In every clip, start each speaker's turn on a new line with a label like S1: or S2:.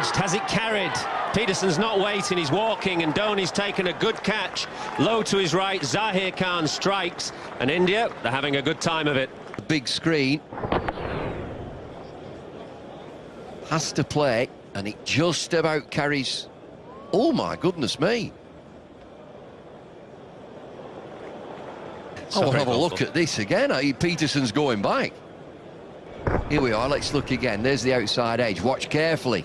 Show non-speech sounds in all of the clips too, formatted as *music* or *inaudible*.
S1: edged. Has it carried? Pietersen's not waiting, he's walking, and Dhoni's taken a good catch. Low to his right, Zaheer Khan strikes, and India, they're having a good time of it.
S2: Big screen. Has to play, and it just about carries... Oh, my goodness me. I oh, will have a look at this again. Pietersen's going back. Here we are, let's look again. There's the outside edge. Watch carefully.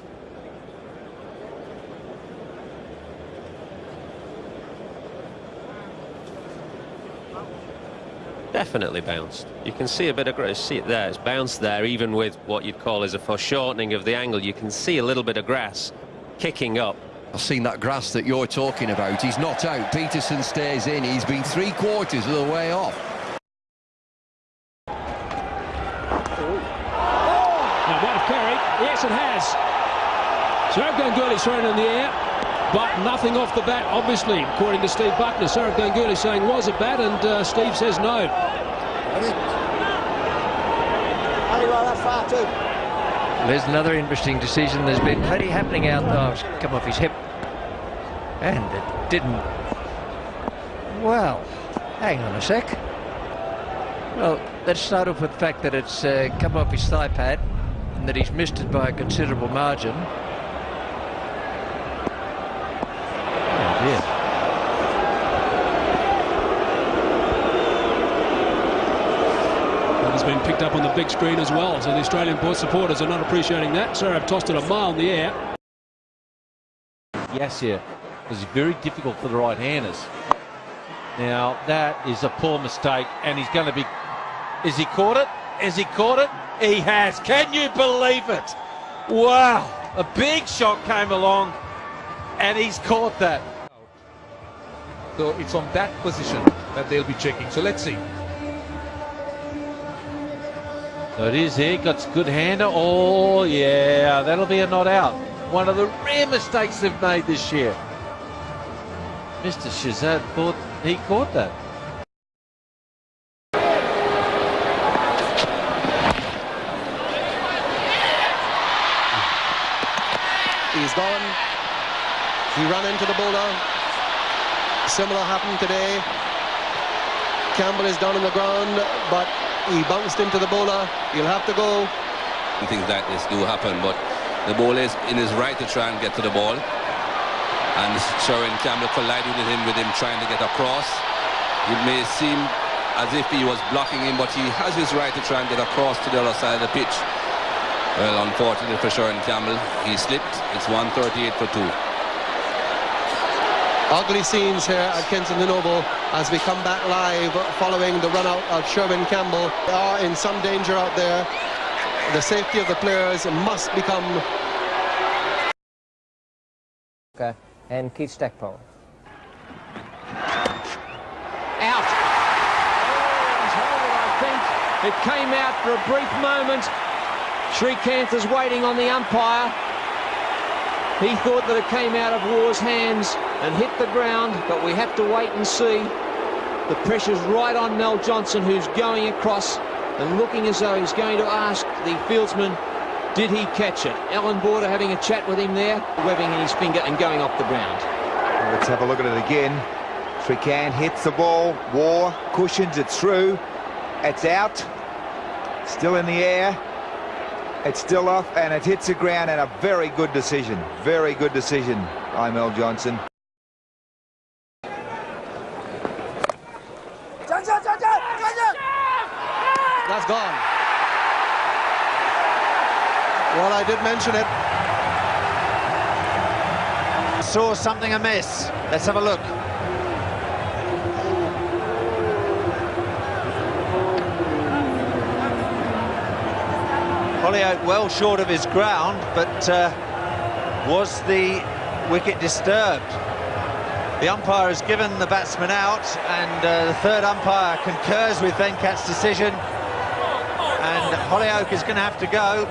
S1: Definitely bounced. You can see a bit of grass. see it there. It's bounced there, even with what you'd call as a foreshortening of the angle. You can see a little bit of grass kicking up.
S2: I've seen that grass that you're talking about. He's not out. Pietersen stays in. He's been three quarters of the way off.
S3: Now, might have carried. Yes, it has. So Sourav Ganguly thrown in the air, but nothing off the bat, obviously, according to Steve Bucknor. Sourav Ganguly saying, was it bat? And uh, Steve says no.
S4: Only right far, too.
S5: There's another interesting decision. There's been plenty happening out there. Oh, it's come off his hip. And it didn't. Well, hang on a sec. Well, let's start off with the fact that it's uh, come off his thigh pad and that he's missed it by a considerable margin. Oh dear.
S3: That has been picked up on the big screen as well, so the Australian board supporters are not appreciating that. I've tossed it a mile in the air.
S6: Yes, yeah was very difficult for the right-handers. Now, that is a poor mistake, and he's going to be... Is he caught it? Has he caught it? He has. Can you believe it? Wow. A big shot came along, and he's caught that.
S7: So it's on that position that they'll be checking. So let's see.
S6: So it is here. Got good hander. Oh, yeah. That'll be a not out. One of the rare mistakes they've made this year. Mr. Shazad thought he caught that.
S4: He's gone. He ran into the bowler. Similar happened today. Campbell is down on the ground, but he bounced into the bowler. He'll have to go.
S8: Things like this do happen, but the bowler is in his right to try and get to the ball and Sherwin Campbell collided with him with him trying to get across. It may seem as if he was blocking him, but he has his right to try and get across to the other side of the pitch. Well, unfortunately for Sherwin Campbell, he slipped. It's 138 for two.
S4: Ugly scenes here at Kensington Oval as we come back live following the run out of Sherwin Campbell. They are in some danger out there. The safety of the players must become...
S9: Okay and Keith Stackpole.
S3: Out. I think it came out for a brief moment. Srikanth is waiting on the umpire. He thought that it came out of Waugh's hands and hit the ground, but we have to wait and see. The pressure's right on Mel Johnson, who's going across and looking as though he's going to ask the fieldsman did he catch it? Allan Border having a chat with him there, webbing his finger and going off the ground.
S10: Let's have a look at it again. Srikanth hits the ball. War cushions it through. It's out. Still in the air. It's still off and it hits the ground and a very good decision. Very good decision by Mel Johnson.
S4: That's gone. Well, I did mention it.
S5: Saw something amiss. Let's have a look. Hollioake well short of his ground, but uh, was the wicket disturbed? The umpire has given the batsman out, and uh, the third umpire concurs with Venkat's decision, and Hollioake is going to have to go.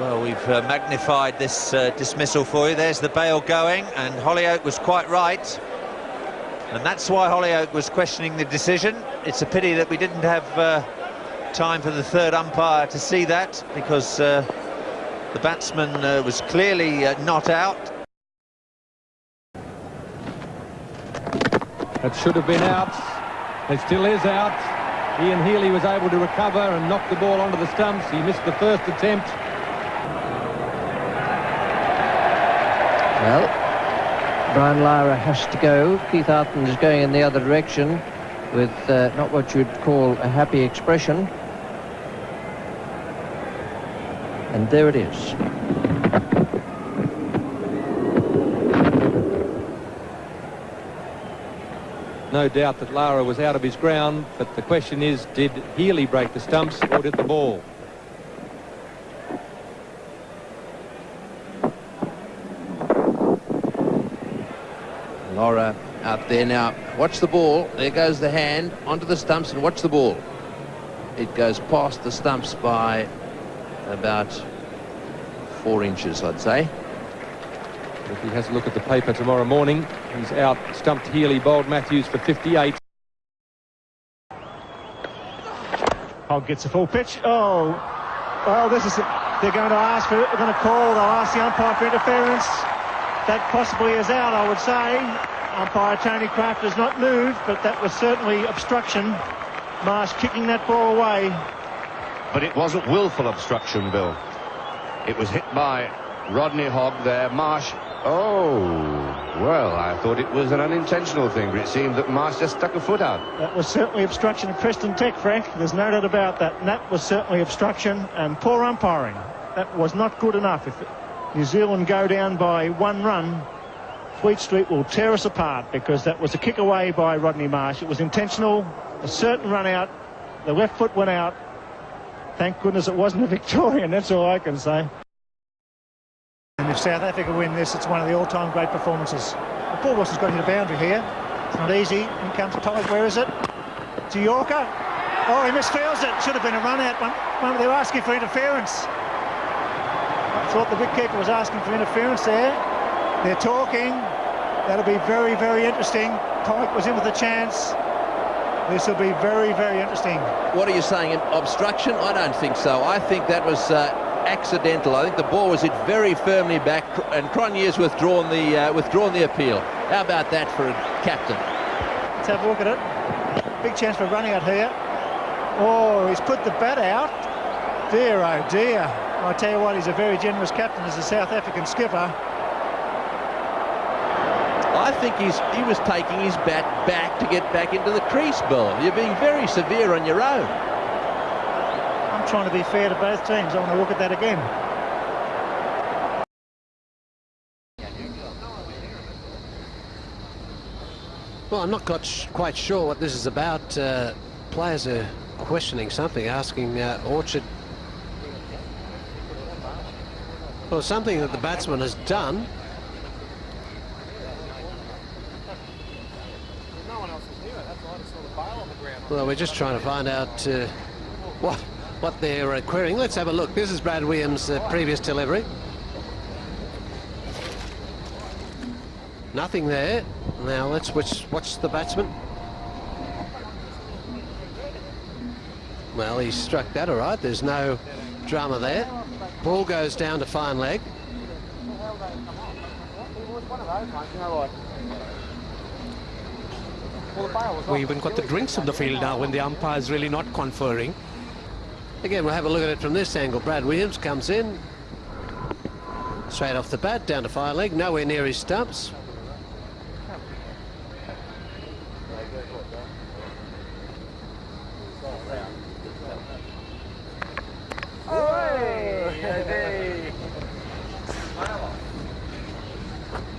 S5: Well, we've uh, magnified this uh, dismissal for you. There's the bail going, and Hollioake was quite right. And that's why Hollioake was questioning the decision. It's a pity that we didn't have uh, time for the third umpire to see that, because uh, The batsman uh, was clearly uh, not out.
S3: It should have been out. It still is out. Ian Healy was able to recover and knock the ball onto the stumps. He missed the first attempt.
S9: Well, Brian Lara has to go. Keith Arthurton is going in the other direction with uh, not what you'd call a happy expression. And there it is.
S3: No doubt that Lara was out of his ground, but the question is, did Healy break the stumps or did the ball?
S6: Lara out there now. Watch the ball. There goes the hand onto the stumps and watch the ball. It goes past the stumps by about four inches, I'd say.
S3: If he has a look at the paper tomorrow morning, he's out stumped Healy, bowled Matthews for 58.
S11: Hogg gets a full pitch. Oh, well, this is. They're going to ask for. They're going to call. They'll ask the umpire for interference. That possibly is out, I would say. Umpire Tony Crafter has not moved, but that was certainly obstruction. Marsh kicking that ball away.
S12: But it wasn't willful obstruction, Bill. It was hit by Rodney Hogg there. Marsh. Oh, well, I thought it was an unintentional thing, but it seemed that Marsh just stuck a foot out.
S11: That was certainly obstruction of Preston Tech, Frank. There's no doubt about that. And that was certainly obstruction and poor umpiring. That was not good enough. If New Zealand go down by one run, Fleet Street will tear us apart because that was a kick away by Rodney Marsh. It was intentional, a certain run out. The left foot went out. Thank goodness it wasn't a Victorian, that's all I can say. And if South Africa win this, it's one of the all-time great performances. Paul Wilson's got to hit a boundary here. It's not easy. In comes Todd. Where is it? To Yorker. Oh, he misfields it. Should have been a run out. One, they were asking for interference. I thought the wicketkeeper was asking for interference there. They're talking. That'll be very, very interesting. Pike was in with a chance. This will be very, very interesting.
S6: What are you saying? Obstruction? I don't think so. I think that was uh, accidental. I think the ball was hit very firmly back, and Cronje's withdrawn the uh, withdrawn the appeal. How about that for a captain?
S11: Let's have a look at it. Big chance for running out here. Oh, he's put the bat out. Dear, oh dear. I tell you what, he's a very generous captain as a South African skipper.
S6: I think he's he was taking his bat back to get back into the crease, Bill. You're being very severe on your own.
S11: I'm trying to be fair to both teams. I want to look at that again.
S13: Well, I'm not quite, quite sure what this is about. Uh, players are questioning something, asking uh, Orchard. Well, something that the batsman has done. Well, we're just trying to find out uh, what what they're uh, querying. Let's have a look. This is Brad Williams' uh, previous delivery. Nothing there. Now let's watch, watch the batsman. Well, he struck that all right. There's no drama there. Ball goes down to fine leg.
S14: We even got the drinks on the field now when the umpire is really not conferring.
S13: Again, we'll have a look at it from this angle. Brad Williams comes in. Straight off the bat, down to fire leg, nowhere near his stumps.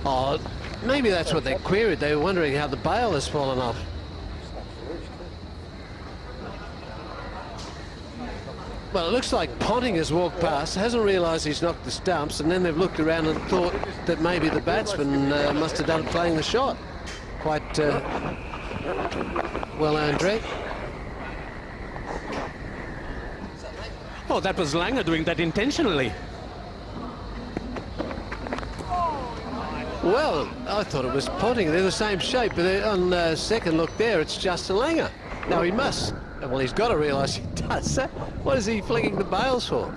S13: Oh, maybe that's what they queried. They were wondering how the bail has fallen off. Well, it looks like Ponting has walked past, hasn't realised he's knocked the stumps, and then they've looked around and thought that maybe the batsman uh, must have done playing the shot. Quite uh, well Andre.
S14: Oh, that was Langer doing that intentionally.
S13: Well, I thought it was Ponting. They're the same shape, but on uh, second look there, it's Justin Langer. Now he must. Well, he's got to realise he *laughs* does. What is he flinging the bails for?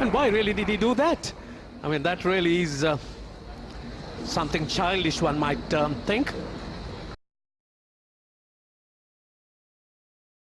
S14: And why really did he do that? I mean, that really is uh, something childish, one might um, think.